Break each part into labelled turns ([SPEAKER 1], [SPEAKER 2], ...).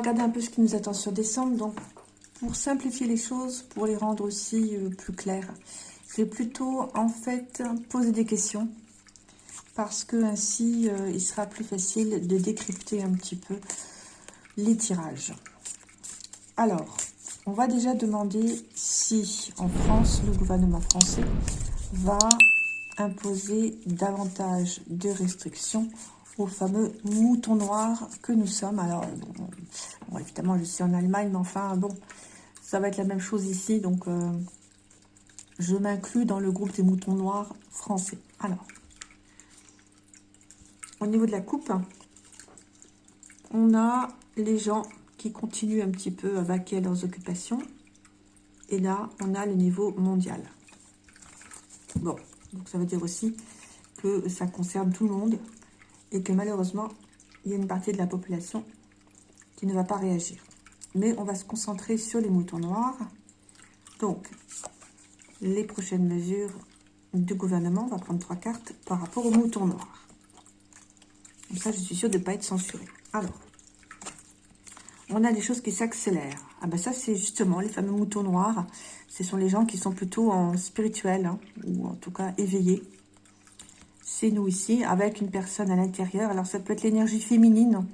[SPEAKER 1] Regarder un peu ce qui nous attend sur décembre. Donc, pour simplifier les choses, pour les rendre aussi euh, plus claires, je vais plutôt, en fait, poser des questions. Parce que ainsi, euh, il sera plus facile de décrypter un petit peu les tirages. Alors, on va déjà demander si, en France, le gouvernement français va imposer davantage de restrictions fameux moutons noirs que nous sommes. Alors, évidemment, je suis en Allemagne, mais enfin, bon, ça va être la même chose ici. Donc, euh, je m'inclus dans le groupe des moutons noirs français. Alors, au niveau de la coupe, on a les gens qui continuent un petit peu à vaquer leurs occupations. Et là, on a le niveau mondial. Bon, donc ça veut dire aussi que ça concerne tout le monde et que malheureusement, il y a une partie de la population qui ne va pas réagir. Mais on va se concentrer sur les moutons noirs. Donc, les prochaines mesures du gouvernement, on va prendre trois cartes par rapport aux moutons noirs. Comme ça, je suis sûre de ne pas être censurée. Alors, on a des choses qui s'accélèrent. Ah ben ça, c'est justement les fameux moutons noirs. Ce sont les gens qui sont plutôt en spirituel, hein, ou en tout cas éveillés c'est nous ici, avec une personne à l'intérieur. Alors, ça peut être l'énergie féminine.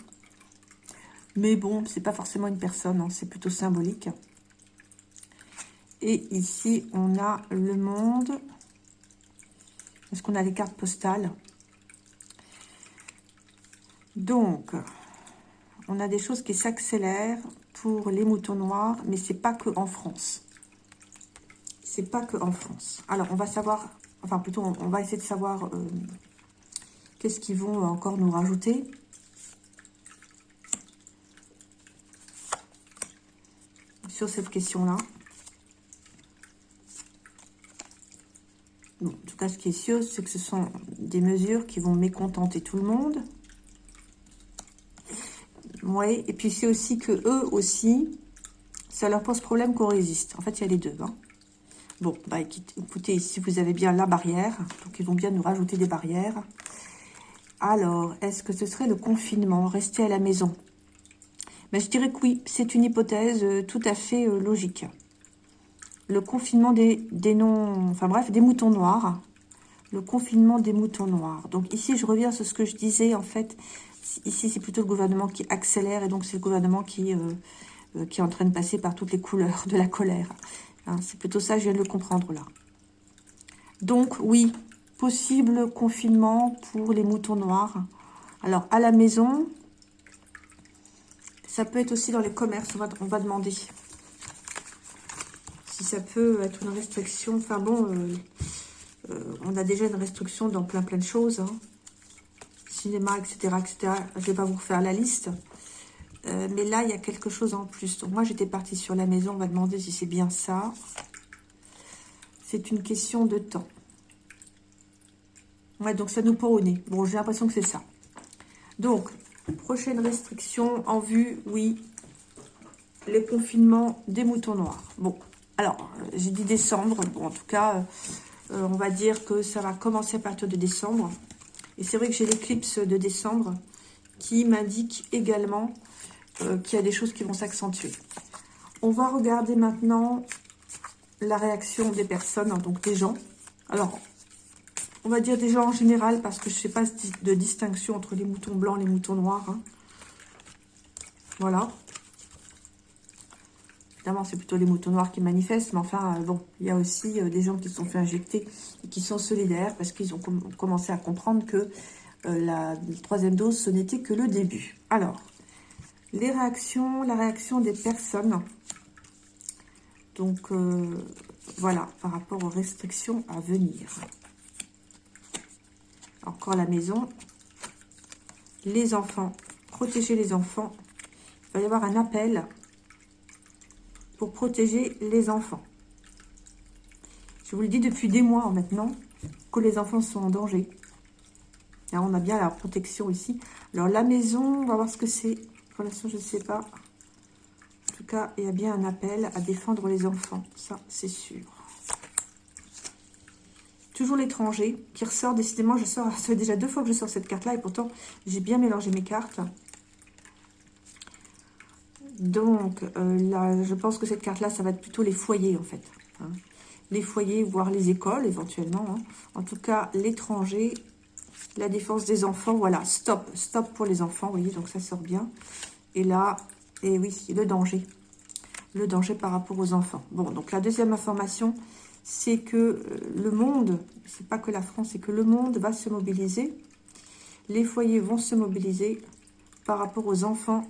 [SPEAKER 1] Mais bon, c'est pas forcément une personne, hein, c'est plutôt symbolique. Et ici, on a le monde. Est-ce qu'on a les cartes postales? Donc, on a des choses qui s'accélèrent pour les moutons noirs, mais c'est pas que en France. C'est pas que en France. Alors, on va savoir Enfin, plutôt, on, va essayer de savoir euh, qu'est-ce qu'ils vont encore nous rajouter. Sur cette question-là. en tout cas, ce qui est sûr, c'est que ce sont des mesures qui vont mécontenter tout le monde. Oui, et puis c'est aussi que eux aussi, ça leur pose problème qu'on résiste. En fait, il y a les deux. Hein. Bon, bah écoutez, ici vous avez bien la barrière. Donc ils vont bien nous rajouter des barrières. Alors, est-ce que ce serait le confinement Rester à la maison? Mais ben, Je dirais que oui, c'est une hypothèse euh, tout à fait euh, logique. Le confinement des, des non... Enfin bref, des moutons noirs. Le confinement des moutons noirs. Donc ici, je reviens sur ce que je disais. En fait, ici, c'est plutôt le gouvernement qui accélère. Et donc, c'est le gouvernement qui, euh, qui est en train de passer par toutes les couleurs de la colère. Hein, c'est plutôt ça, je viens de le comprendre là. Donc, oui, possible confinement pour les moutons noirs. Alors, à la maison, ça peut être aussi dans les commerces, on va, demander. Si ça peut être une restriction, enfin bon, euh, euh, on a déjà une restriction dans plein plein de choses. Hein. Cinéma, etc., etc. Je ne vais pas vous refaire la liste. Euh, mais là, il y a quelque chose en plus. Donc moi, j'étais partie sur la maison. On va demander si c'est bien ça. C'est une question de temps. Ouais, donc ça nous pend au nez. Bon, j'ai l'impression que c'est ça. Donc, prochaine restriction en vue, oui. Les confinements des moutons noirs. Bon, alors, euh, j'ai dit décembre. Bon, en tout cas, euh, on va dire que ça va commencer à partir de décembre. Et c'est vrai que j'ai l'éclipse de décembre qui m'indique également euh, qu'il y a des choses qui vont s'accentuer. On va regarder maintenant la réaction des personnes, hein, donc des gens. Alors, on va dire des gens en général, parce que je ne fais pas de distinction entre les moutons blancs et les moutons noirs. Hein. Voilà. Évidemment, c'est plutôt les moutons noirs qui manifestent, mais enfin, euh, bon, il y a aussi euh, des gens qui se sont fait injecter et qui sont solidaires parce qu'ils ont commencé à comprendre que la troisième dose, ce n'était que le début. Alors, les réactions, la réaction des personnes. Donc, euh, voilà, par rapport aux restrictions à venir. Encore la maison. Les enfants. Protéger les enfants. Il va y avoir un appel pour protéger les enfants. Je vous le dis depuis des mois maintenant que les enfants sont en danger. on a bien la protection ici. Alors, la maison, on va voir ce que c'est. Pour l'instant, je ne sais pas. En tout cas, il y a bien un appel à défendre les enfants. Ça, c'est sûr. Toujours l'étranger qui ressort. Décidément, je sors. Ça fait déjà deux fois que je sors cette carte-là. Et pourtant, j'ai bien mélangé mes cartes. Donc, euh, là, je pense que cette carte-là, ça va être plutôt les foyers, en fait. Hein. Les foyers, voire les écoles, éventuellement. Hein. En tout cas, l'étranger, la défense des enfants, voilà, stop, stop pour les enfants, vous voyez, donc ça sort bien. Et là, et oui, le danger. Le danger par rapport aux enfants. Bon, donc la deuxième information, c'est que euh, le monde, c'est pas que la France, c'est que le monde va se mobiliser. Les foyers vont se mobiliser par rapport aux enfants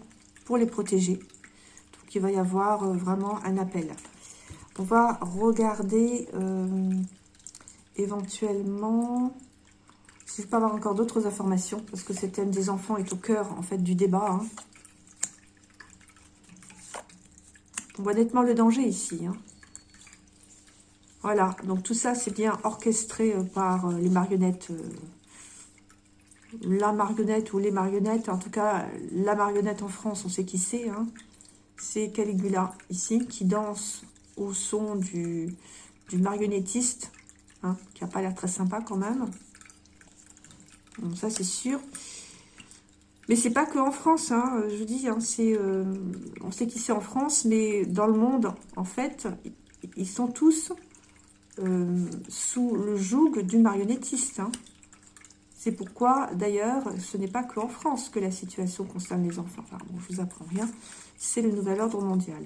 [SPEAKER 1] pour les protéger. Donc il va y avoir euh, vraiment un appel. On va regarder euh, éventuellement si je peux avoir encore d'autres informations, parce que ce thème des enfants est au cœur en fait du débat. Hein. On voit nettement le danger ici. Hein. Voilà, donc tout ça c'est bien orchestré euh, par les marionnettes la marionnette ou les marionnettes, en tout cas la marionnette en France, on sait qui c'est, hein. c'est Caligula ici, qui danse au son du, marionnettiste, qui n'a pas l'air très sympa quand même. Ça c'est sûr. Mais c'est pas que en France, hein, je vous dis, hein, euh, on sait qui c'est en France, mais dans le monde, en fait, ils sont tous euh, sous le joug du marionnettiste. C'est pourquoi, d'ailleurs, ce n'est pas qu'en France que la situation concerne les enfants. Enfin, bon, je vous apprends rien. C'est le nouvel ordre mondial.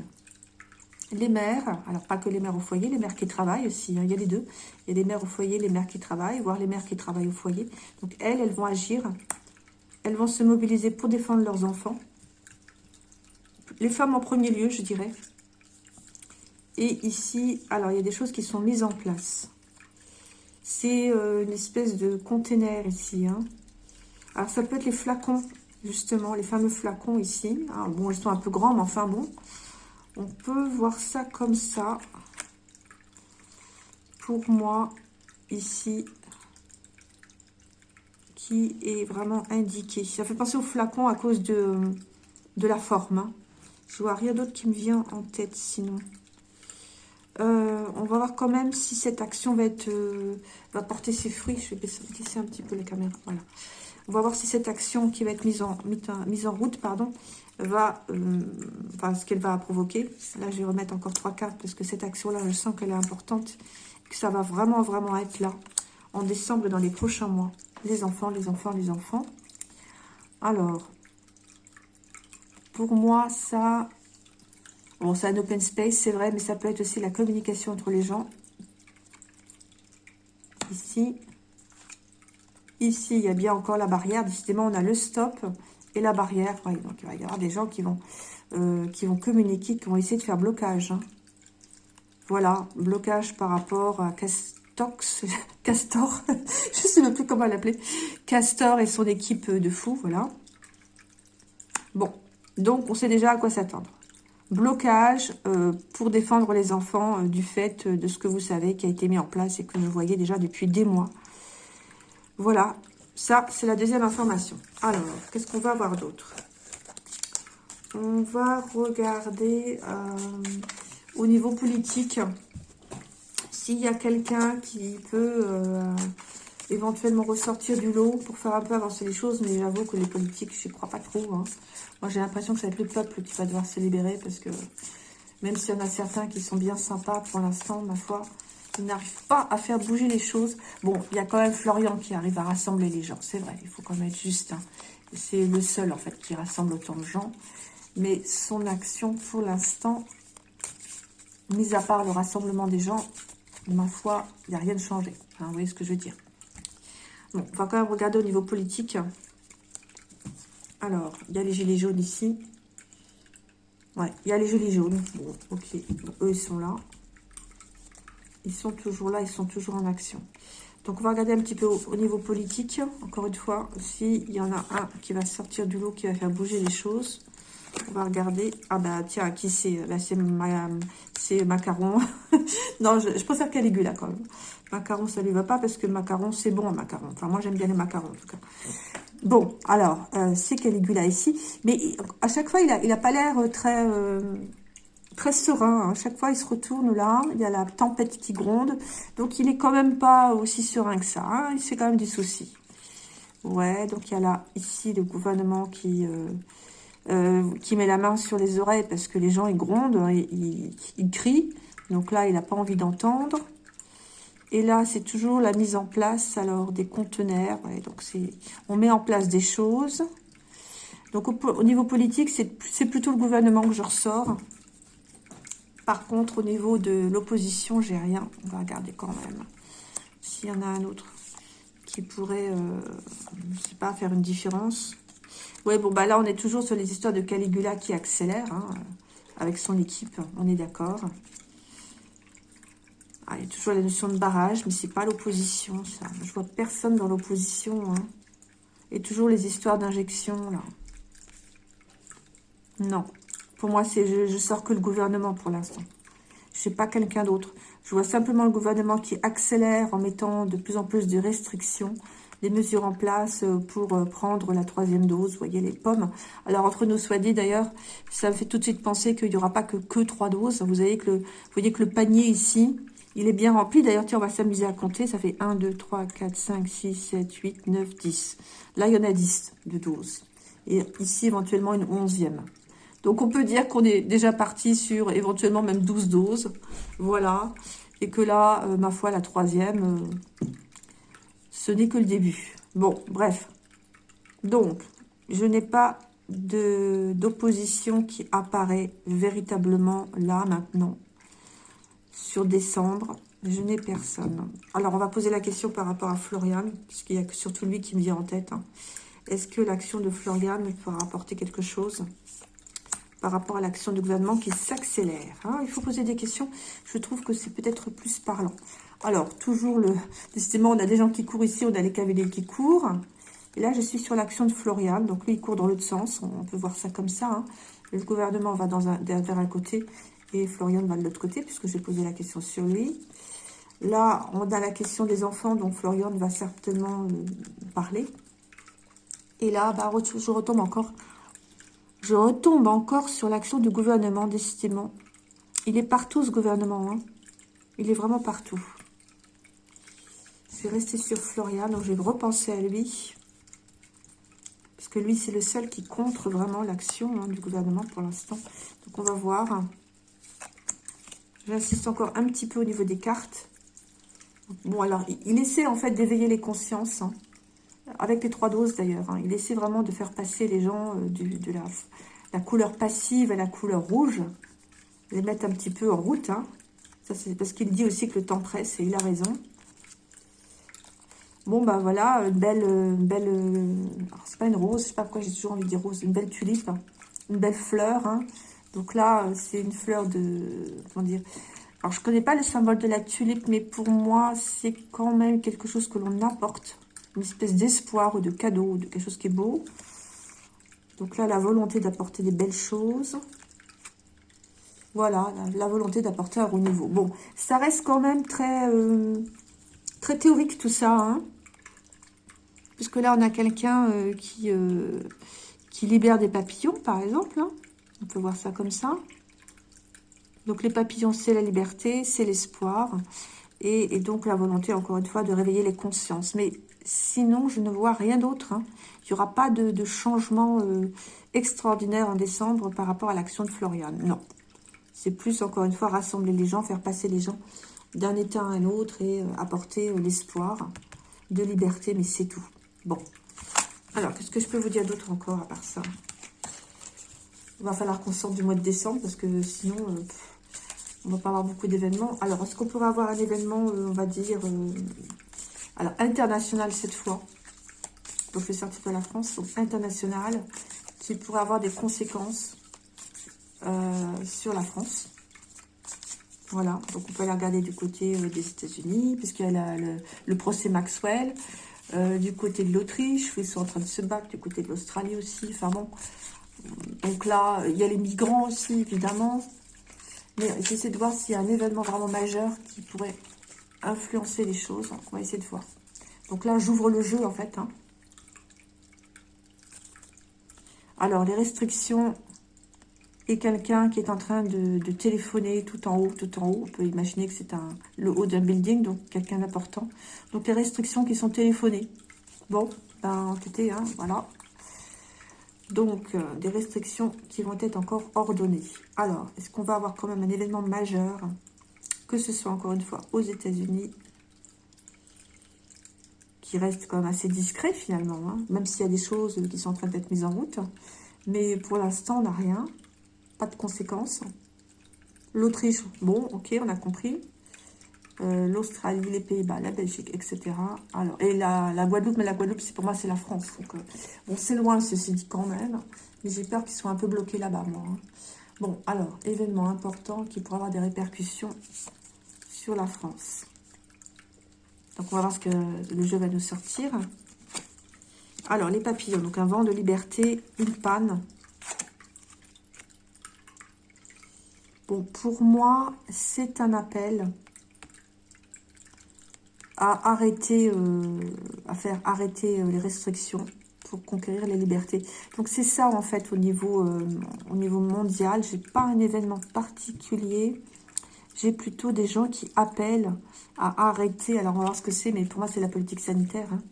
[SPEAKER 1] Les mères, alors pas que les mères au foyer, les mères qui travaillent aussi, hein, il y a les deux. Il y a les mères au foyer, les mères qui travaillent, voire les mères qui travaillent au foyer. Donc elles, elles vont agir, elles vont se mobiliser pour défendre leurs enfants. Les femmes en premier lieu, je dirais. Et ici, alors il y a des choses qui sont mises en place. C'est euh, une espèce de container ici. Hein. Alors, ça peut être les flacons, justement, les fameux flacons ici. Bon, ils sont un peu grands, mais enfin bon. On peut voir ça comme ça. Pour moi, ici, qui est vraiment indiqué. Ça fait penser aux flacons à cause de, la forme. Hein. Je vois rien d'autre qui me vient en tête sinon. Euh, on va voir quand même si cette action va, euh, va porter ses fruits. Je vais baisser un petit peu la caméra. Voilà. On va voir si cette action qui va être mise en, mise en route, pardon, va, euh, enfin, ce qu'elle va provoquer. Là, je vais remettre encore trois cartes parce que cette action-là, je sens qu'elle est importante, que ça va vraiment, vraiment être là en décembre dans les prochains mois. Les enfants, les enfants, les enfants. Alors, pour moi, ça, Bon, c'est un open space, c'est vrai, mais ça peut être aussi la communication entre les gens. Ici. Ici, il y a bien encore la barrière. Décidément, on a le stop et la barrière. donc, il va y avoir des gens qui vont, euh, qui vont communiquer, qui vont essayer de faire blocage. Hein. Voilà, blocage par rapport à Castox, Castor, je ne sais même plus comment l'appeler, Castor et son équipe de fous, voilà. Bon, donc on sait déjà à quoi s'attendre blocage euh, pour défendre les enfants euh, du fait de ce que vous savez qui a été mis en place et que vous voyez déjà depuis des mois. Voilà, ça c'est la deuxième information. Alors, qu'est-ce qu'on va avoir d'autre? On va regarder euh, au niveau politique s'il y a quelqu'un qui peut éventuellement ressortir du lot pour faire un peu avancer les choses, mais j'avoue que les politiques, je ne crois pas trop. Hein. Moi, j'ai l'impression que ça va le peuple qui va devoir se libérer parce que même s'il y en a certains qui sont bien sympas pour l'instant, ma foi, ils n'arrivent pas à faire bouger les choses. Bon, il y a quand même Florian qui arrive à rassembler les gens, c'est vrai, il faut quand même être juste. Hein. C'est le seul, en fait, qui rassemble autant de gens. Mais son action, pour l'instant, mis à part le rassemblement des gens, ma foi, il n'y a rien de changé. Hein, vous voyez ce que je veux dire Bon, on va quand même regarder au niveau politique. Alors, il y a les gilets jaunes ici. Ouais, il y a les gilets jaunes. Bon, ok. eux, ils sont là. Ils sont toujours là, ils sont toujours en action. Donc, on va regarder un petit peu au, niveau politique. Encore une fois, s'il y en a un qui va sortir du lot, qui va faire bouger les choses. On va regarder. Ah bah tiens, qui c'est? Là, c'est Macaron. non, je, préfère Caligula quand même. Macaron, ça lui va pas parce que macaron, c'est bon, macaron. Enfin, moi, j'aime bien les macarons, en tout cas. Bon, alors, euh, c'est Caligula ici. Mais à chaque fois, il n'a pas l'air euh, très, euh, très serein. À chaque fois, il se retourne là. Il y a la tempête qui gronde. Donc, il est quand même pas aussi serein que ça. Hein. Il fait quand même des soucis. Ouais, donc il y a là, ici, le gouvernement qui... euh, qui met la main sur les oreilles parce que les gens, ils grondent, hein, ils, crient. Donc là, il n'a pas envie d'entendre. Et là, c'est toujours la mise en place alors des conteneurs. on met en place des choses. Donc au, niveau politique, c'est plutôt le gouvernement que je ressors. Par contre, au niveau de l'opposition, j'ai rien. On va regarder quand même. S'il y en a un autre qui pourrait, euh, je sais pas, faire une différence. Ouais, bon, bah là, on est toujours sur les histoires de Caligula qui accélère, hein, avec son équipe, on est d'accord. Ah, il y a toujours la notion de barrage, mais c'est pas l'opposition, ça. Je vois personne dans l'opposition, hein. Et toujours les histoires d'injection, là. Non. Pour moi, je, je sors que le gouvernement pour l'instant. Je sais pas quelqu'un d'autre. Je vois simplement le gouvernement qui accélère en mettant de plus en plus de restrictions, des mesures en place euh, pour euh, prendre la troisième dose. Vous voyez les pommes. Alors, entre nous soit dit, d'ailleurs, ça me fait tout de suite penser qu'il n'y aura pas que, que trois doses. Vous voyez que le panier ici, il est bien rempli. D'ailleurs, tiens, on va s'amuser à compter. Ça fait 1, 2, 3, 4, 5, 6, 7, 8, 9, 10. Là, il y en a 10 de doses. Et ici, éventuellement, une onzième. Donc, on peut dire qu'on est déjà parti sur éventuellement même 12 doses. Voilà. Et que là, euh, ma foi, la troisième, euh, ce n'est que le début. Bon, bref. Donc, je n'ai pas d'opposition qui apparaît véritablement là, maintenant, sur décembre. Je n'ai personne. Alors, on va poser la question par rapport à Florian, puisqu'il n'y a surtout lui qui me vient en tête. Hein. Est-ce que l'action de Florian pourra apporter quelque chose? Par rapport à l'action du gouvernement qui s'accélère. Hein. Il faut poser des questions. Je trouve que c'est peut-être plus parlant. Alors, toujours le... Décidément, on a des gens qui courent ici, on a les cavaliers qui courent. Et là, je suis sur l'action de Florian. Donc, lui, il court dans l'autre sens. On peut voir ça comme ça. Hein. Le gouvernement va dans un, vers un côté et Florian va de l'autre côté, puisque j'ai posé la question sur lui. Là, on a la question des enfants, dont Florian va certainement euh, parler. Et là, bah, je retombe encore je retombe encore sur l'action du gouvernement, décidément. Il est partout, ce gouvernement. Hein. Il est vraiment partout. Je vais rester sur Florian, donc je vais repenser à lui. Parce que lui, c'est le seul qui contre vraiment l'action hein, du gouvernement pour l'instant. Donc, on va voir. J'insiste encore un petit peu au niveau des cartes. Bon, alors, il essaie en fait d'éveiller les consciences. Hein avec les trois doses d'ailleurs. Hein. Il essaie vraiment de faire passer les gens euh, de la, couleur passive à la couleur rouge. Les mettre un petit peu en route. Hein. Ça, c'est parce qu'il dit aussi que le temps presse et il a raison. Bon, bah voilà, une belle... Une belle euh, c'est pas une rose, je sais pas pourquoi j'ai toujours envie de dire rose. Une belle tulipe, hein. une belle fleur. Donc là, c'est une fleur de... Comment dire alors, je connais pas le symbole de la tulipe, mais pour moi, c'est quand même quelque chose que l'on apporte une espèce d'espoir ou de cadeau, de quelque chose qui est beau. Donc là, la volonté d'apporter des belles choses. Voilà, la, volonté d'apporter un renouveau. Bon, ça reste quand même très, euh, théorique tout ça. Hein Puisque là, on a quelqu'un euh, qui, euh, qui libère des papillons, par exemple. Hein. on peut voir ça comme ça. Donc les papillons, c'est la liberté, c'est l'espoir. Et, et, donc la volonté, encore une fois, de réveiller les consciences. Mais Sinon, je ne vois rien d'autre. Hein. Il n'y aura pas de, changement euh, extraordinaire en décembre par rapport à l'action de Florian. Non. C'est plus, encore une fois, rassembler les gens, faire passer les gens d'un état à un autre et euh, apporter euh, l'espoir de liberté, mais c'est tout. Bon. Alors, qu'est-ce que je peux vous dire d'autre encore à part ça? Il va falloir qu'on sorte du mois de décembre parce que sinon, on ne va pas avoir beaucoup d'événements. Alors, est-ce qu'on pourrait avoir un événement, on va dire, alors, international cette fois. Donc, le sortir de la France, donc international, qui pourrait avoir des conséquences euh, sur la France. Voilà, donc on peut aller regarder du côté euh, des États-Unis, puisqu'il y a le, procès Maxwell, euh, du côté de l'Autriche, où ils sont en train de se battre, du côté de l'Australie aussi, enfin bon. Donc là, il y a les migrants aussi, évidemment. Mais j'essaie de voir s'il y a un événement vraiment majeur qui pourrait influencer les choses. On va essayer de voir. Donc là, j'ouvre le jeu, en fait. Hein. Alors, les restrictions et quelqu'un qui est en train de, téléphoner tout en haut, tout en haut. On peut imaginer que c'est le haut d'un building, donc quelqu'un d'important. Donc, les restrictions qui sont téléphonées. Bon, ben, écoutez, hein, voilà. Donc, euh, des restrictions qui vont être encore ordonnées. Alors, est-ce qu'on va avoir quand même un événement majeur? Que ce soit encore une fois aux États-Unis, qui reste quand même assez discret finalement, hein, même s'il y a des choses qui sont en train d'être mises en route. Mais pour l'instant, on n'a rien. Pas de conséquences. L'Autriche, bon, ok, on a compris. Euh, L'Australie, les Pays-Bas, la Belgique, etc. Alors, et la, Guadeloupe, mais la Guadeloupe, c'est pour moi, c'est la France. Donc, euh, bon, c'est loin, ceci dit quand même. Mais j'ai peur qu'ils soient un peu bloqués là-bas, moi. Hein. Bon, alors, événement important qui pourrait avoir des répercussions la France. Donc, on va voir ce que le jeu va nous sortir. Alors, les papillons. Donc, un vent de liberté, une panne. Bon, pour moi, c'est un appel à arrêter, euh, à faire arrêter euh, les restrictions pour conquérir les libertés. Donc c'est ça en fait au niveau, euh, au niveau mondial. J'ai pas un événement particulier. J'ai plutôt des gens qui appellent à arrêter. Alors on va voir ce que c'est, mais pour moi c'est la politique sanitaire. Hein.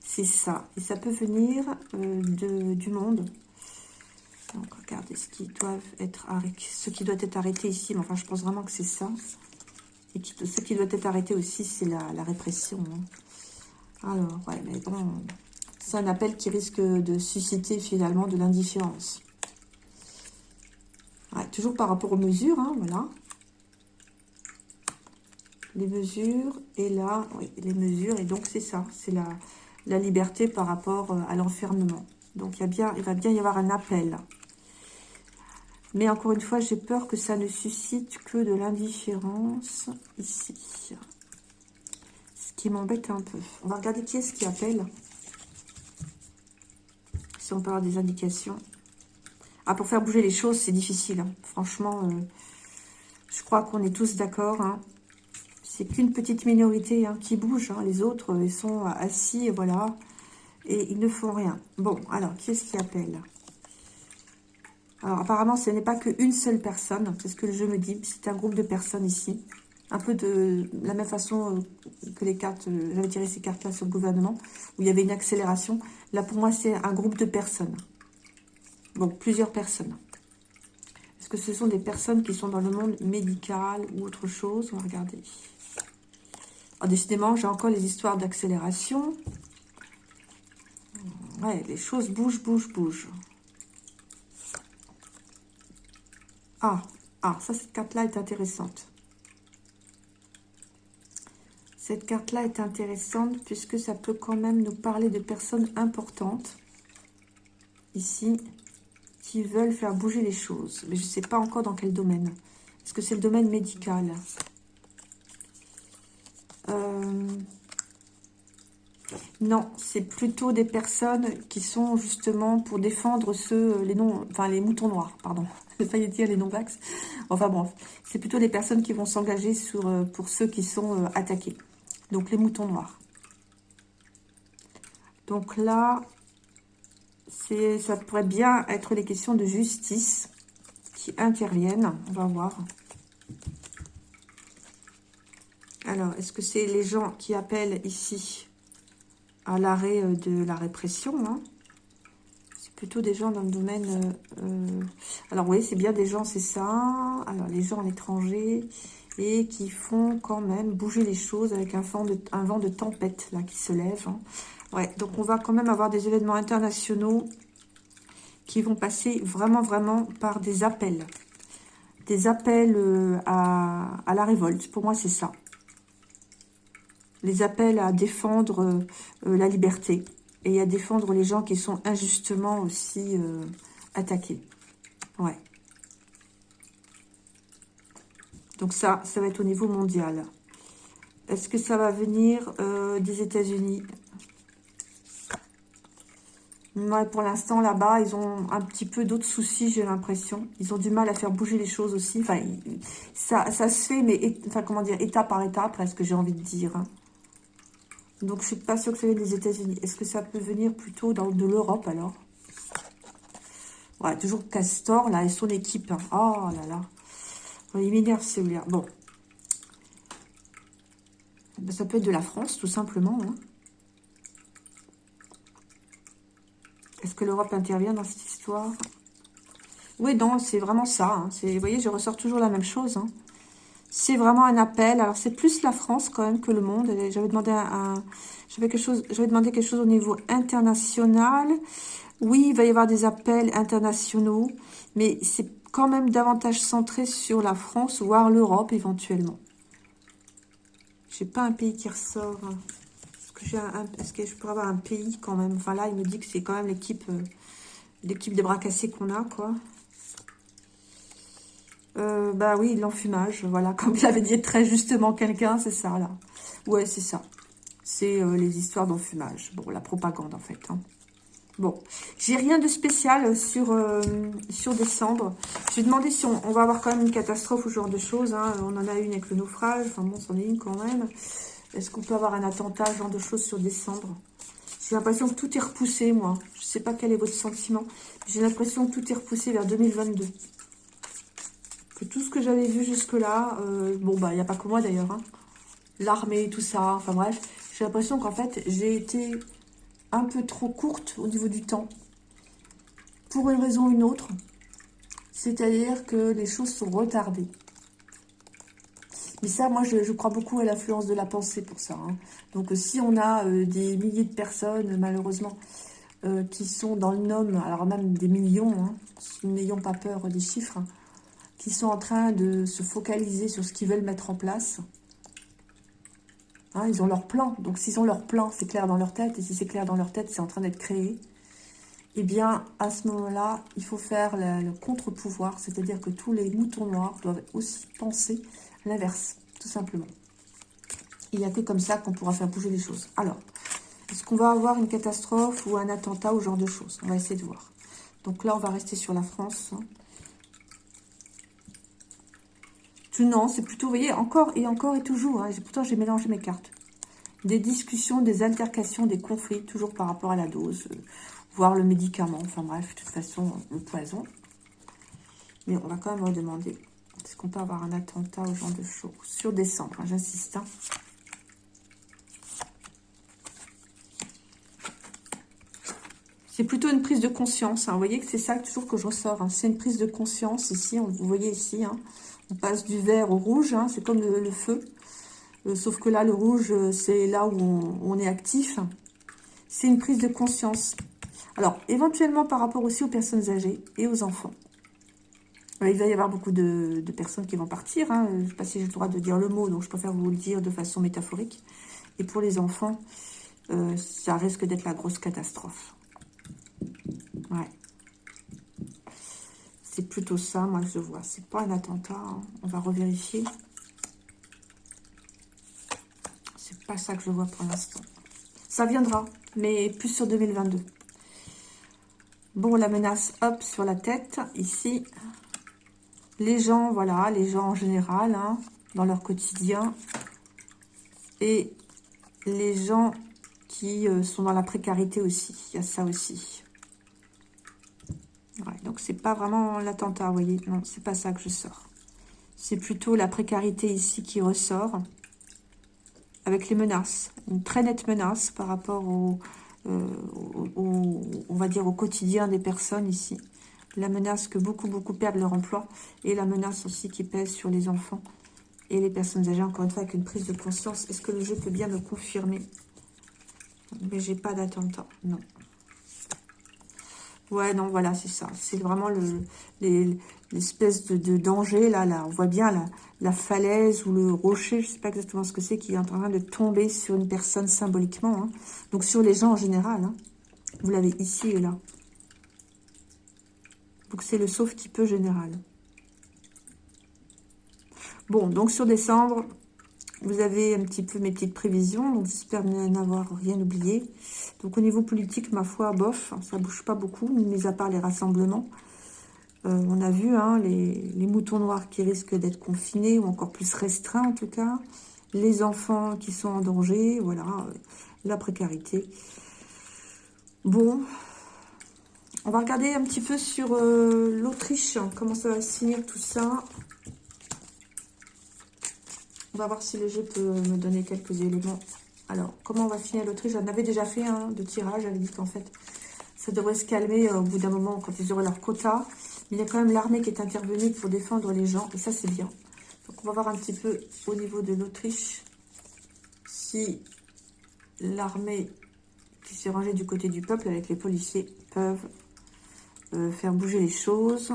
[SPEAKER 1] C'est ça. Et ça peut venir de, du monde. Donc regardez ce qui doivent être ce qui doit être arrêté ici. Mais enfin je pense vraiment que c'est ça. Et ce qui doit être arrêté aussi, c'est la, répression. Hein. Alors, ouais, mais bon, c'est un appel qui risque de susciter finalement de l'indifférence. toujours par rapport aux mesures, hein, voilà. Les mesures, et là, oui, les mesures, et donc c'est ça, c'est la, liberté par rapport euh, à l'enfermement. Donc, il, y a bien, il va bien y avoir un appel. Mais encore une fois, j'ai peur que ça ne suscite que de l'indifférence ici. Ce qui m'embête un peu. On va regarder qui est-ce qui appelle. Si on avoir des indications. Ah, pour faire bouger les choses, c'est difficile. Hein. Franchement, euh, je crois qu'on est tous d'accord. Hein. C'est qu'une petite minorité hein, qui bouge. Les autres, ils sont assis, voilà. Et ils ne font rien. Bon, alors, qui est-ce qui appelle? Alors, apparemment, ce n'est pas qu'une seule personne. C'est ce que jeu me dit. C'est un groupe de personnes ici. Un peu de la même façon euh, que les cartes... Euh, j'avais tiré ces cartes-là sur le gouvernement, où il y avait une accélération. Là, pour moi, c'est un groupe de personnes. Bon, plusieurs personnes. Est-ce que ce sont des personnes qui sont dans le monde médical ou autre chose? On va regarder. Alors, décidément, j'ai encore les histoires d'accélération. Ouais, les choses bougent, bougent, bougent. Ah, ah, ça, cette carte-là est intéressante. Cette carte-là est intéressante puisque ça peut quand même nous parler de personnes importantes, ici, qui veulent faire bouger les choses. Mais je ne sais pas encore dans quel domaine. Est-ce que c'est le domaine médical? Non, c'est plutôt des personnes qui sont justement pour défendre ceux, les non, enfin les moutons noirs, pardon failli dire les non-vax. Enfin bon, c'est plutôt des personnes qui vont s'engager euh, pour ceux qui sont euh, attaqués. Donc les moutons noirs. Donc là, ça pourrait bien être les questions de justice qui interviennent. On va voir. Alors, est-ce que c'est les gens qui appellent ici? À l'arrêt euh, de la répression hein plutôt des gens dans le domaine... Euh, euh, alors oui, c'est bien des gens, c'est ça. Alors les gens à l'étranger et qui font quand même bouger les choses avec un vent de, un vent de tempête là qui se lève. Hein. Ouais, donc on va quand même avoir des événements internationaux qui vont passer vraiment, vraiment par des appels. Des appels à la révolte. Pour moi, c'est ça. Les appels à défendre la liberté et à défendre les gens qui sont injustement aussi euh, attaqués. Ouais. Donc ça, ça va être au niveau mondial. Est-ce que ça va venir euh, des États-Unis? Pour l'instant, là-bas, ils ont un petit peu d'autres soucis, j'ai l'impression. Ils ont du mal à faire bouger les choses aussi. Enfin, ça, ça se fait, mais enfin, comment dire, étape par étape, presque, j'ai envie de dire. Hein. Donc, je suis pas sûre que ça vienne des États-Unis. Est-ce que ça peut venir plutôt de l'Europe, alors? Ouais, toujours Castor, là, et son équipe. Hein. Oh là là. Il m'énerve, celui-là. Bon. Ben, ça peut être de la France, tout simplement. Hein. Est-ce que l'Europe intervient dans cette histoire? Oui, non, c'est vraiment ça. Hein. Vous voyez, je ressors toujours la même chose. Hein. C'est vraiment un appel. Alors, c'est plus la France quand même que le monde. J'avais demandé, quelque chose, au niveau international. Oui, il va y avoir des appels internationaux, mais c'est quand même davantage centré sur la France, voire l'Europe éventuellement. J'ai pas un pays qui ressort. Est-ce que, je pourrais avoir un pays quand même Enfin là, il me dit que c'est quand même l'équipe euh, l'équipe des bras cassés qu'on a, quoi. Euh, bah oui, l'enfumage, voilà, comme l'avait dit très justement quelqu'un, c'est ça, là. Ouais, c'est ça. C'est euh, les histoires d'enfumage. Bon, la propagande, en fait. Hein. Bon, j'ai rien de spécial sur, sur décembre. Je vais demander si on, va avoir quand même une catastrophe ou ce genre de choses. Hein. On en a une avec le naufrage, enfin bon, c'en est une quand même. Est-ce qu'on peut avoir un attentat, ce genre de choses sur décembre? J'ai l'impression que tout est repoussé, moi. Je ne sais pas quel est votre sentiment. J'ai l'impression que tout est repoussé vers 2022. Tout ce que j'avais vu jusque-là, euh, bon, bah, il n'y a pas que moi d'ailleurs, hein. l'armée, tout ça, enfin bref, j'ai l'impression qu'en fait, j'ai été un peu trop courte au niveau du temps. Pour une raison ou une autre. C'est-à-dire que les choses sont retardées. Mais ça, moi, je, crois beaucoup à l'influence de la pensée pour ça. Hein. Donc, euh, si on a euh, des milliers de personnes, malheureusement, qui sont dans le nom, alors même des millions, hein, n'ayons pas peur des chiffres, qui sont en train de se focaliser sur ce qu'ils veulent mettre en place. ils ont leur plan. Donc, s'ils ont leur plan, c'est clair dans leur tête. Et si c'est clair dans leur tête, c'est en train d'être créé. Eh bien, à ce moment-là, il faut faire le contre-pouvoir. C'est-à-dire que tous les moutons noirs doivent aussi penser l'inverse, tout simplement. Il n'y a que comme ça qu'on pourra faire bouger les choses. Alors, est-ce qu'on va avoir une catastrophe ou un attentat ou ce genre de choses? On va essayer de voir. Donc là, on va rester sur la France. Non, c'est plutôt, vous voyez, encore et encore et toujours. Hein, pourtant, j'ai mélangé mes cartes. Des discussions, des altercations, des conflits, toujours par rapport à la dose, euh, voire le médicament. Enfin bref, de toute façon, le poison. Mais on va quand même redemander est-ce qu'on peut avoir un attentat au genre de choses Sur décembre, hein, j'insiste. Hein. C'est plutôt une prise de conscience. Hein. Vous voyez que c'est ça toujours que je ressors. C'est une prise de conscience ici. vous voyez ici, on passe du vert au rouge. C'est comme le, feu. Euh, sauf que là, le rouge, euh, c'est là où on est actif. C'est une prise de conscience. Alors, éventuellement par rapport aussi aux personnes âgées et aux enfants. Euh, il va y avoir beaucoup de, personnes qui vont partir. Hein. Je ne sais pas si j'ai le droit de dire le mot, donc je préfère vous le dire de façon métaphorique. Et pour les enfants, ça risque d'être la grosse catastrophe. Ouais. C'est plutôt ça, moi, je vois. C'est pas un attentat. Hein. On va revérifier. C'est pas ça que je vois pour l'instant. Ça viendra, mais plus sur 2022. Bon, la menace, hop, sur la tête, ici les gens, voilà, les gens en général, hein, dans leur quotidien, et les gens qui euh, sont dans la précarité aussi, il y a ça aussi. C'est pas vraiment l'attentat, vous voyez, non, c'est pas ça que je sors. C'est plutôt la précarité ici qui ressort, avec les menaces, une très nette menace par rapport au, euh, on va dire, au quotidien des personnes ici la menace que beaucoup, beaucoup perdent leur emploi et la menace aussi qui pèse sur les enfants et les personnes âgées, encore une fois, avec une prise de conscience. Est-ce que le jeu peut bien me confirmer? Mais j'ai pas d'attentat, non. Ouais, non, voilà, c'est ça. C'est vraiment l'espèce de, danger, là, là. On voit bien la, la falaise ou le rocher, je sais pas exactement ce que c'est, qui est en train de tomber sur une personne symboliquement. Hein. Donc, sur les gens en général. Hein. Vous l'avez ici et là. Donc, c'est le sauf qui peut général. Bon, donc sur décembre, vous avez un petit peu mes petites prévisions. Donc, j'espère n'avoir rien oublié. Donc, au niveau politique, ma foi, bof, ça bouge pas beaucoup, mis à part les rassemblements. Euh, on a vu hein, les, les, moutons noirs qui risquent d'être confinés, ou encore plus restreints en tout cas. Les enfants qui sont en danger, voilà, euh, la précarité. Bon, on va regarder un petit peu sur euh, l'Autriche, comment ça va se finir tout ça. On va voir si le jeu peut me donner quelques éléments. Alors, comment on va finir l'Autriche? J'en avais déjà fait un de tirage, j'avais dit qu'en fait, ça devrait se calmer au bout d'un moment quand ils auront leur quota. Mais il y a quand même l'armée qui est intervenue pour défendre les gens. Et ça, c'est bien. Donc, on va voir un petit peu au niveau de l'Autriche si l'armée qui s'est rangée du côté du peuple avec les policiers peuvent euh, faire bouger les choses.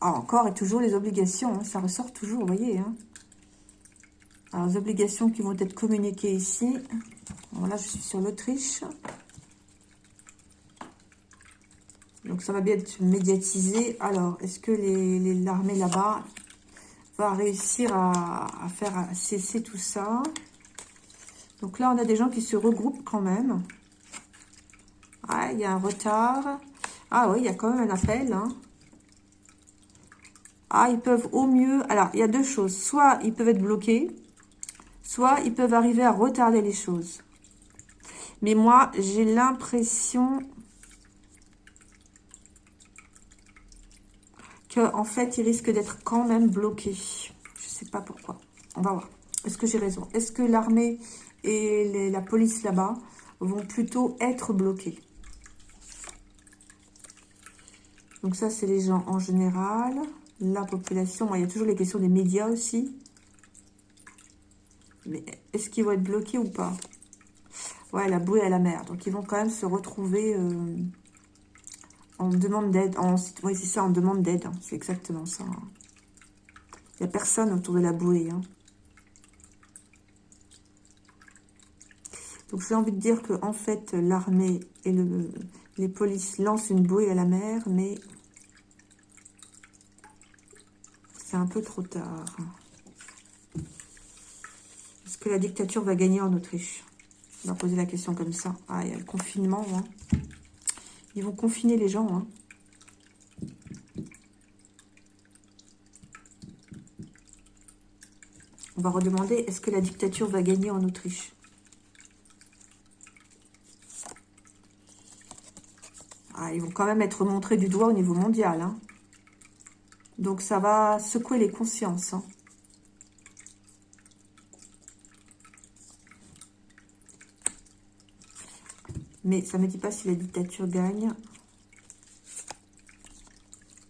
[SPEAKER 1] Ah, encore et toujours les obligations, hein. ça ressort toujours, vous voyez. Hein. Alors, les obligations qui vont être communiquées ici. Voilà, je suis sur l'Autriche. Donc, ça va bien être médiatisé. Alors, est-ce que l'armée là-bas va réussir à, faire cesser tout ça? Donc là, on a des gens qui se regroupent quand même. Ah, il y a un retard. Ah oui, il y a quand même un appel. Hein. Ah, ils peuvent au mieux... Alors, il y a deux choses. Soit ils peuvent être bloqués, soit ils peuvent arriver à retarder les choses. Mais moi, j'ai l'impression que en fait, ils risquent d'être quand même bloqués. Je sais pas pourquoi. On va voir. Est-ce que j'ai raison? Est-ce que l'armée et la police là-bas vont plutôt être bloqués? Donc ça, c'est les gens en général. La population. Il y a toujours les questions des médias aussi. Mais est-ce qu'ils vont être bloqués ou pas? Ouais, la bouée à la mer. Donc, ils vont quand même se retrouver euh, en demande d'aide. Oui, c'est ça, en demande d'aide. Hein. C'est exactement ça. Hein. Il n'y a personne autour de la bouée. Hein. Donc, j'ai envie de dire que en fait, l'armée et le, les polices lancent une bouée à la mer, mais c'est un peu trop tard. Que la dictature va gagner en Autriche On va poser la question comme ça. Ah, il y a le confinement. Hein. Ils vont confiner les gens. Hein. On va redemander, est-ce que la dictature va gagner en Autriche? Ah, Ils vont quand même être montrés du doigt au niveau mondial. Hein. Donc ça va secouer les consciences. Mais ça ne me dit pas si la dictature gagne.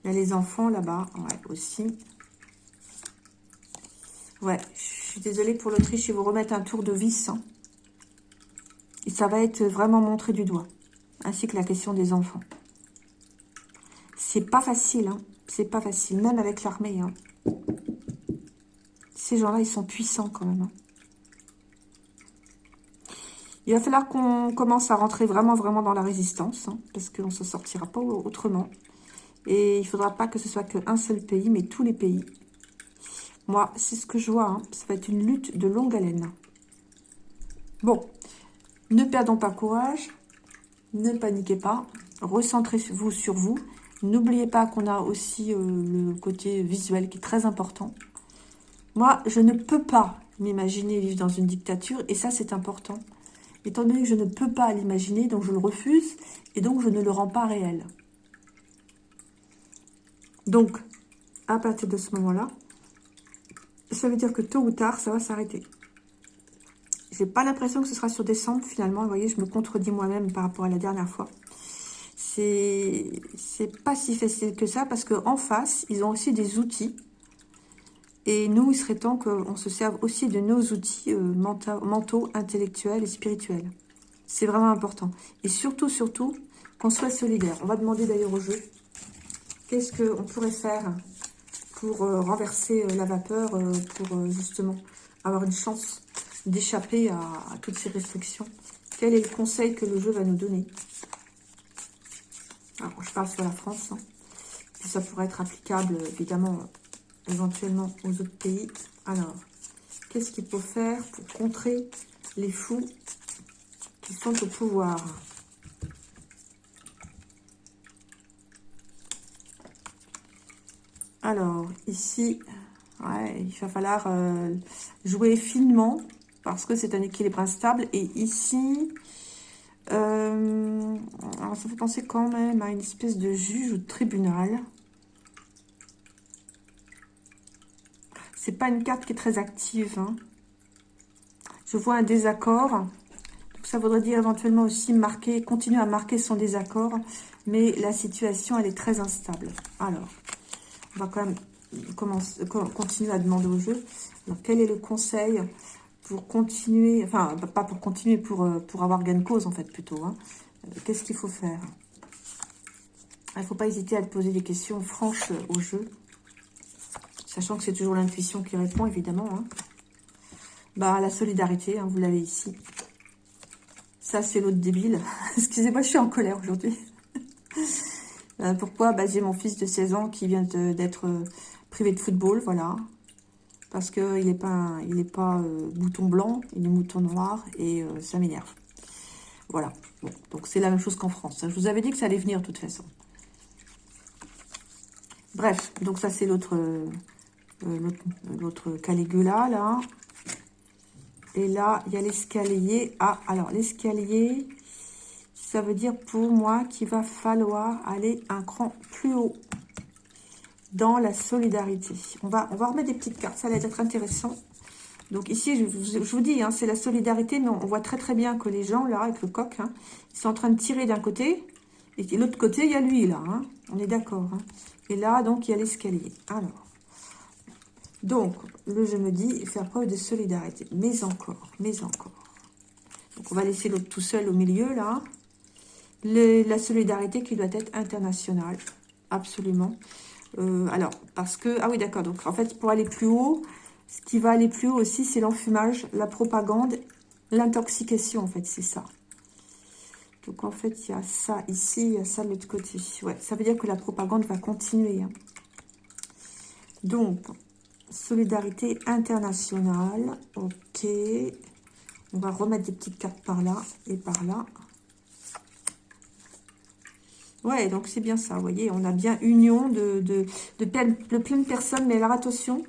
[SPEAKER 1] Il y a les enfants là-bas, ouais, aussi. Ouais, je suis désolée pour l'Autriche, ils vous remettre un tour de vis. Hein. Et ça va être vraiment montré du doigt. Ainsi que la question des enfants. C'est pas facile, hein. C'est pas facile, même avec l'armée. Hein. Ces gens-là, ils sont puissants quand même. Il va falloir qu'on commence à rentrer vraiment, vraiment dans la résistance, hein, parce qu'on ne se sortira pas autrement. Et il ne faudra pas que ce soit qu'un seul pays, mais tous les pays. Moi, c'est ce que je vois. Hein. ça va être une lutte de longue haleine. Bon, ne perdons pas courage. Ne paniquez pas. Recentrez-vous sur vous. N'oubliez pas qu'on a aussi euh, le côté visuel qui est très important. Moi, je ne peux pas m'imaginer vivre dans une dictature. Et ça, c'est important étant donné que je ne peux pas l'imaginer, donc je le refuse, et donc je ne le rends pas réel. Donc, à partir de ce moment-là, ça veut dire que tôt ou tard, ça va s'arrêter. J'ai pas l'impression que ce sera sur décembre, finalement. Vous voyez, je me contredis moi-même par rapport à la dernière fois. C'est pas si facile que ça, parce qu'en face, ils ont aussi des outils et nous, il serait temps qu'on se serve aussi de nos outils euh, mentaux, intellectuels et spirituels. C'est vraiment important. Et surtout, surtout, qu'on soit solidaire. On va demander d'ailleurs au jeu, qu'est-ce qu'on pourrait faire pour euh, renverser euh, la vapeur, pour justement avoir une chance d'échapper à, toutes ces restrictions. Quel est le conseil que le jeu va nous donner? Alors, je parle sur la France. Hein. ça pourrait être applicable, évidemment, éventuellement aux autres pays. Alors, qu'est-ce qu'il faut faire pour contrer les fous qui sont au pouvoir? Alors, ici, il va falloir euh, jouer finement parce que c'est un équilibre instable. Et ici, euh, alors ça fait penser quand même à une espèce de juge ou de tribunal. C'est pas une carte qui est très active. Hein. Je vois un désaccord. Ça voudrait dire éventuellement aussi marquer, continuer à marquer son désaccord, mais la situation, elle est très instable. Alors, on va quand même commencer, continuer à demander au jeu. Alors, quel est le conseil pour continuer, enfin, pas pour continuer, pour, euh, avoir gain de cause, en fait, plutôt. Hein. Euh, qu'est-ce qu'il faut faire? Il ne faut pas hésiter à te poser des questions franches au jeu. Sachant que c'est toujours l'intuition qui répond, évidemment. Hein. Bah, la solidarité, hein, vous l'avez ici. Ça, c'est l'autre débile. Excusez-moi, je suis en colère aujourd'hui. Euh, pourquoi bah, J'ai mon fils de 16 ans qui vient d'être euh, privé de football, voilà. Parce qu'il n'est pas, il est pas euh, bouton blanc, il est mouton noir et ça m'énerve. Voilà. donc c'est la même chose qu'en France. Je vous avais dit que ça allait venir de toute façon. Bref, donc ça c'est l'autre l'autre Caligula, là. Et là, il y a l'escalier. Ah, alors l'escalier, ça veut dire pour moi qu'il va falloir aller un cran plus haut dans la solidarité. On va, on va remettre des petites cartes, ça va être intéressant. Donc ici, je, vous dis, hein, c'est la solidarité, mais on voit très très bien que les gens, là, avec le coq, hein, ils sont en train de tirer d'un côté, et l'autre côté, il y a lui, là. Hein. on est d'accord. Et là, donc, il y a l'escalier. Alors, donc, le je me dis, faire preuve de solidarité. Mais encore, mais encore. Donc, on va laisser l'autre tout seul au milieu, là. la solidarité qui doit être internationale. Absolument. Euh, alors, parce que... Ah oui, d'accord. Donc, en fait, pour aller plus haut, ce qui va aller plus haut aussi, c'est l'enfumage, la propagande, l'intoxication, en fait, c'est ça. Donc, en fait, il y a ça ici, il y a ça de l'autre côté. Ouais, ça veut dire que la propagande va continuer. Hein. Donc, Solidarité internationale. Ok. On va remettre des petites cartes par là et par là. Ouais, donc c'est bien ça, vous voyez, on a bien union de, de, plein, de personnes, mais alors attention,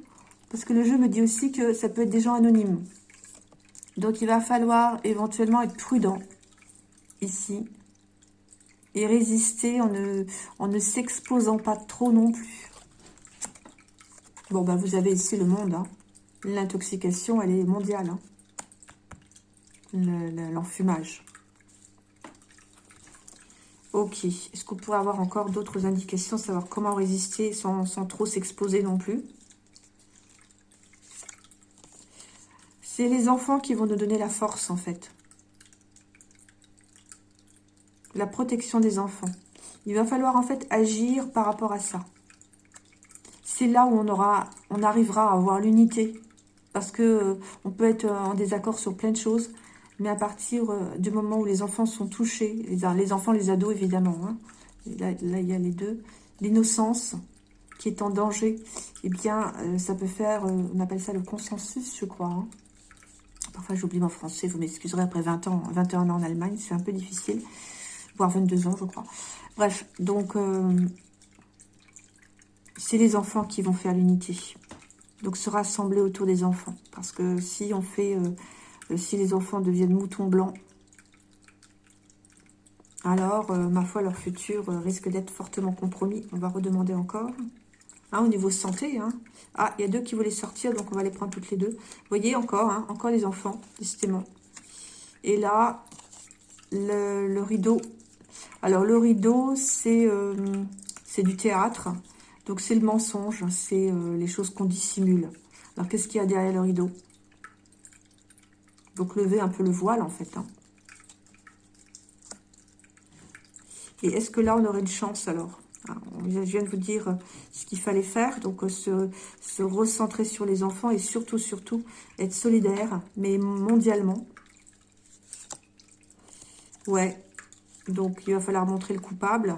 [SPEAKER 1] parce que le jeu me dit aussi que ça peut être des gens anonymes. Donc il va falloir éventuellement être prudent ici et résister en ne, en ne s'exposant pas trop non plus. Bon, ben, vous avez ici le monde. Hein. L'intoxication, elle est mondiale. Hein. L'enfumage. ok. Est-ce qu'on pourrait avoir encore d'autres indications, savoir comment résister sans, sans trop s'exposer non plus? C'est les enfants qui vont nous donner la force, en fait. La protection des enfants. Il va falloir, en fait, agir par rapport à ça c'est là où on, aura, on arrivera à avoir l'unité. Parce que euh, on peut être en désaccord sur plein de choses, mais à partir euh, du moment où les enfants sont touchés, les, enfants, les ados évidemment, hein, là, il y a les deux, l'innocence qui est en danger, eh bien euh, ça peut faire, on appelle ça le consensus je crois. Hein. Parfois j'oublie mon français, vous m'excuserez, après 20 ans, 21 ans en Allemagne, c'est un peu difficile, voire 22 ans je crois. Bref, donc c'est les enfants qui vont faire l'unité. Donc se rassembler autour des enfants. Parce que si on fait, euh, si les enfants deviennent moutons blancs, alors, euh, ma foi, leur futur euh, risque d'être fortement compromis. On va redemander encore. Ah, au niveau santé, hein. Ah, il y a deux qui voulaient sortir, donc on va les prendre toutes les deux. Vous voyez, encore, hein, encore les enfants, décidément. Et là, le, rideau. Alors, le rideau, c'est du théâtre. Donc c'est le mensonge, c'est euh, les choses qu'on dissimule. Alors qu'est-ce qu'il y a derrière le rideau? Donc lever un peu le voile en fait. Hein. Et est-ce que là on aurait une chance alors? Ah, Je viens de vous dire euh, ce qu'il fallait faire. Donc euh, se, se recentrer sur les enfants et surtout, surtout être solidaire, mais mondialement. Ouais, donc il va falloir montrer le coupable.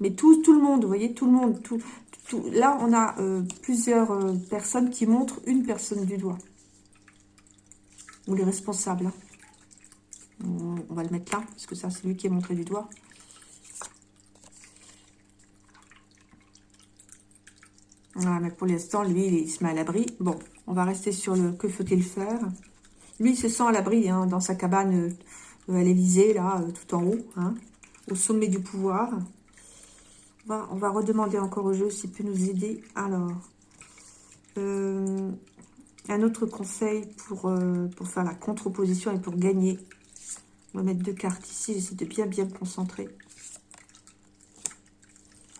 [SPEAKER 1] Mais tout, le monde, vous voyez, tout le monde. Tout, tout, là, on a euh, plusieurs euh, personnes qui montrent une personne du doigt. Ou les responsables. Hein. On, va le mettre là, parce que ça, c'est lui qui est montré du doigt. Voilà, mais pour l'instant, lui, il, se met à l'abri. Bon, on va rester sur le que faut-il faire? Lui, il se sent à l'abri hein, dans sa cabane euh, à l'Elysée, là, tout en haut, hein, au sommet du pouvoir on va redemander encore au jeu s'il peut nous aider. Alors, euh, un autre conseil pour, euh, pour faire la contre-opposition et pour gagner. On va mettre deux cartes ici. J'essaie de bien, bien me concentrer.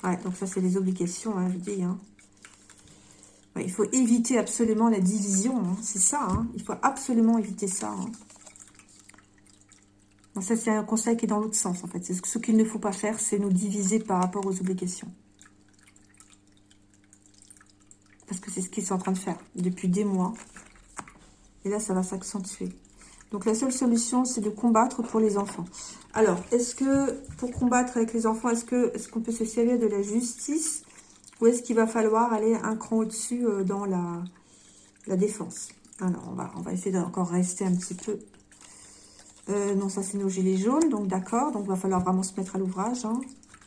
[SPEAKER 1] Ouais, donc ça, c'est les obligations, hein, je dis. Hein. il faut éviter absolument la division. Hein. C'est ça. Il faut absolument éviter ça. Ça, c'est un conseil qui est dans l'autre sens, en fait. Ce qu'il ne faut pas faire, c'est nous diviser par rapport aux obligations. Parce que c'est ce qu'ils sont en train de faire depuis des mois. Et là, ça va s'accentuer. Donc, la seule solution, c'est de combattre pour les enfants. Alors, est-ce que, pour combattre avec les enfants, est-ce qu'on est qu'on peut se servir de la justice Ou est-ce qu'il va falloir aller un cran au-dessus euh, dans la, la défense? Alors, on va, on va essayer d'encore rester un petit peu... Euh, non, ça, c'est nos gilets jaunes. Donc, d'accord. Donc, il va falloir vraiment se mettre à l'ouvrage. Hein.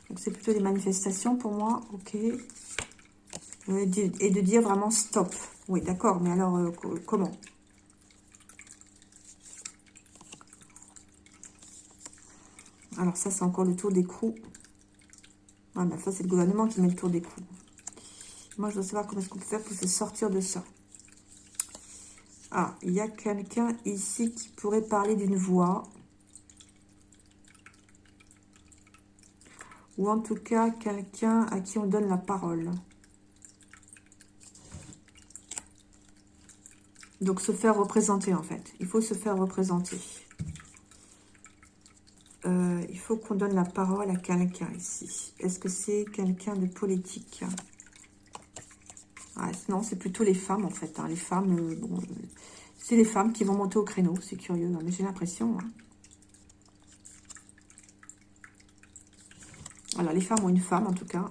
[SPEAKER 1] Donc, c'est plutôt des manifestations pour moi. Ok et de dire vraiment stop. Oui, d'accord, mais alors euh, comment? Alors ça, c'est encore le tour des coups. Ah, ben ça, c'est le gouvernement qui met le tour des coups. Moi, je veux savoir comment est-ce qu'on peut faire pour se sortir de ça. Ah, il y a quelqu'un ici qui pourrait parler d'une voix. Ou en tout cas, quelqu'un à qui on donne la parole. Donc, se faire représenter, en fait. Il faut se faire représenter. Euh, il faut qu'on donne la parole à quelqu'un ici. Est-ce que c'est quelqu'un de politique? Ah, Non, c'est plutôt les femmes, en fait. Hein. Les femmes, euh, bon, euh, c'est les femmes qui vont monter au créneau. C'est curieux, hein, mais j'ai l'impression. Hein. Voilà, les femmes ont une femme, en tout cas.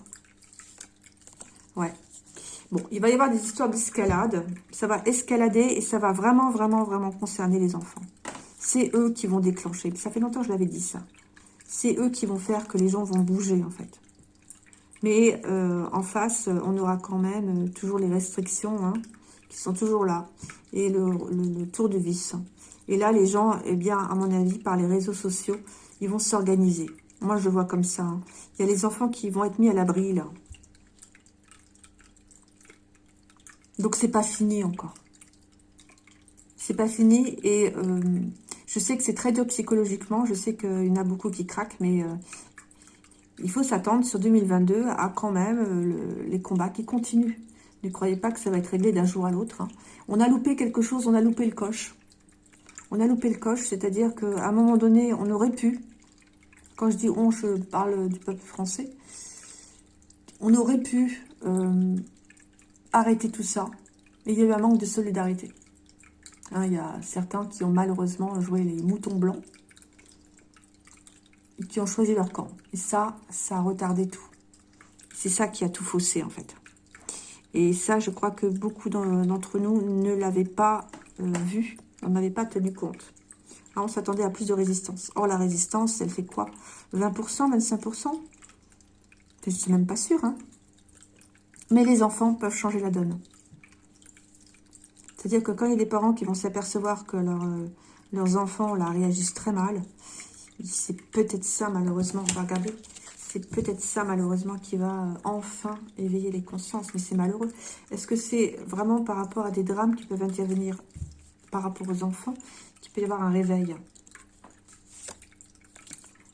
[SPEAKER 1] Ouais, Bon, il va y avoir des histoires d'escalade. Ça va escalader et ça va vraiment, vraiment, vraiment concerner les enfants. C'est eux qui vont déclencher. Ça fait longtemps que je l'avais dit, ça. C'est eux qui vont faire que les gens vont bouger, en fait. Mais euh, en face, on aura quand même euh, toujours les restrictions hein, qui sont toujours là. Et le, tour de vis. Et là, les gens, eh bien, à mon avis, par les réseaux sociaux, ils vont s'organiser. Moi, je vois comme ça. Hein. Il y a les enfants qui vont être mis à l'abri, là. Donc, c'est pas fini encore. C'est pas fini et euh, je sais que c'est très dur psychologiquement. Je sais qu'il y en a beaucoup qui craquent, mais il faut s'attendre sur 2022 à quand même euh, les combats qui continuent. Ne croyez pas que ça va être réglé d'un jour à l'autre. Hein. On a loupé quelque chose, on a loupé le coche. On a loupé le coche, c'est-à-dire qu'à un moment donné, on aurait pu, quand je dis on, je parle du peuple français, on aurait pu arrêter tout ça. Et il y a eu un manque de solidarité. Hein, il y a certains qui ont malheureusement joué les moutons blancs qui ont choisi leur camp. Et ça, ça a retardé tout. C'est ça qui a tout faussé, en fait. Et ça, je crois que beaucoup d'entre nous ne l'avaient pas euh, vu, on n'avait pas tenu compte. Ah, on s'attendait à plus de résistance. Or, la résistance, elle fait quoi? 20%, 25% Je ne suis même pas sûre. Hein mais les enfants peuvent changer la donne. C'est-à-dire que quand il y a des parents qui vont s'apercevoir que euh, leurs enfants réagissent très mal, c'est peut-être ça malheureusement, on va regarder, c'est peut-être ça malheureusement qui va euh, enfin éveiller les consciences, mais c'est malheureux. Est-ce que c'est vraiment par rapport à des drames qui peuvent intervenir par rapport aux enfants, qu'il peut y avoir un réveil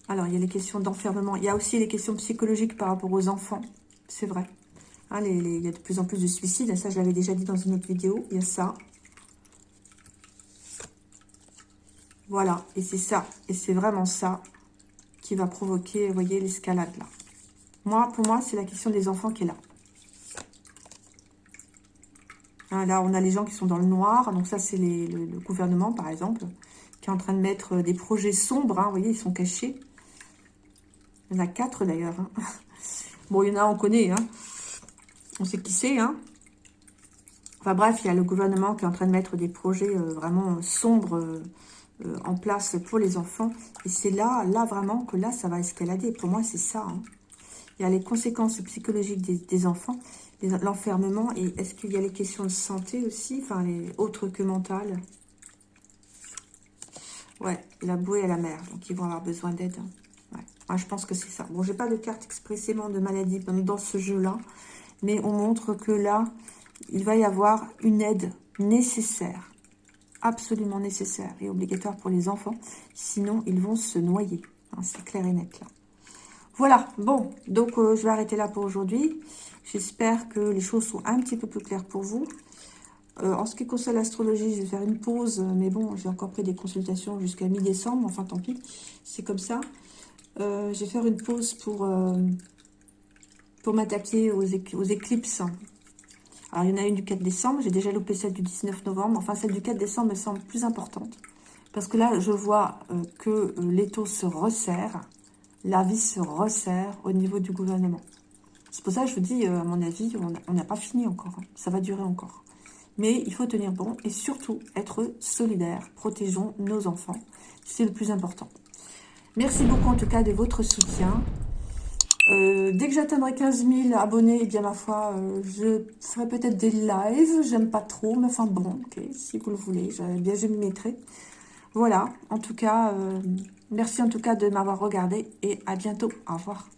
[SPEAKER 1] Alors, il y a les questions d'enfermement, il y a aussi les questions psychologiques par rapport aux enfants, c'est vrai. Ah, il y a de plus en plus de suicides. Ça, je l'avais déjà dit dans une autre vidéo. Il y a ça. Voilà. Et c'est ça. Et c'est vraiment ça qui va provoquer, vous voyez, l'escalade là. Moi, pour moi, c'est la question des enfants qui est là. Hein, là, on a les gens qui sont dans le noir. Donc ça, c'est le, gouvernement, par exemple, qui est en train de mettre des projets sombres. Hein, vous voyez, ils sont cachés. Il y en a quatre, d'ailleurs. Hein. Bon, il y en a, on connaît. On sait qui c'est, Enfin bref, il y a le gouvernement qui est en train de mettre des projets euh, vraiment sombres euh, en place pour les enfants. Et c'est là, là vraiment que là, ça va escalader. Pour moi, c'est ça. Hein. Il y a les conséquences psychologiques des, enfants, l'enfermement. Et est-ce qu'il y a les questions de santé aussi Enfin, les autres que mentales? Ouais, la bouée et la mer. Donc, ils vont avoir besoin d'aide. Hein. Je pense que c'est ça. Bon, j'ai pas de carte expressément de maladie dans ce jeu-là mais on montre que là, il va y avoir une aide nécessaire absolument nécessaire et obligatoire pour les enfants. Sinon, ils vont se noyer. Hein, c'est clair et net là. Voilà, bon, donc euh, je vais arrêter là pour aujourd'hui. J'espère que les choses sont un petit peu plus claires pour vous. Euh, en ce qui concerne l'astrologie, je vais faire une pause, mais bon, j'ai encore pris des consultations jusqu'à mi-décembre, enfin tant pis, c'est comme ça. Euh, je vais faire une pause pour, pour m'attaquer aux, aux, éclipses. Alors, il y en a une du 4 décembre, j'ai déjà loupé celle du 19 novembre, enfin celle du 4 décembre me semble plus importante. Parce que là, je vois que l'étau se resserre, la vie se resserre au niveau du gouvernement. C'est pour ça que je vous dis, euh, à mon avis, on n'a pas fini encore. Hein. Ça va durer encore. Mais il faut tenir bon et surtout être solidaire. Protégeons nos enfants. C'est le plus important. Merci beaucoup en tout cas de votre soutien. Euh, dès que j'atteindrai 15 000 abonnés, eh bien ma foi, euh, je ferai peut-être des lives. J'aime pas trop, mais enfin bon, ok, si vous le voulez, bien je me mettrai. Voilà, en tout cas, merci en tout cas de m'avoir regardé et à bientôt. Au revoir.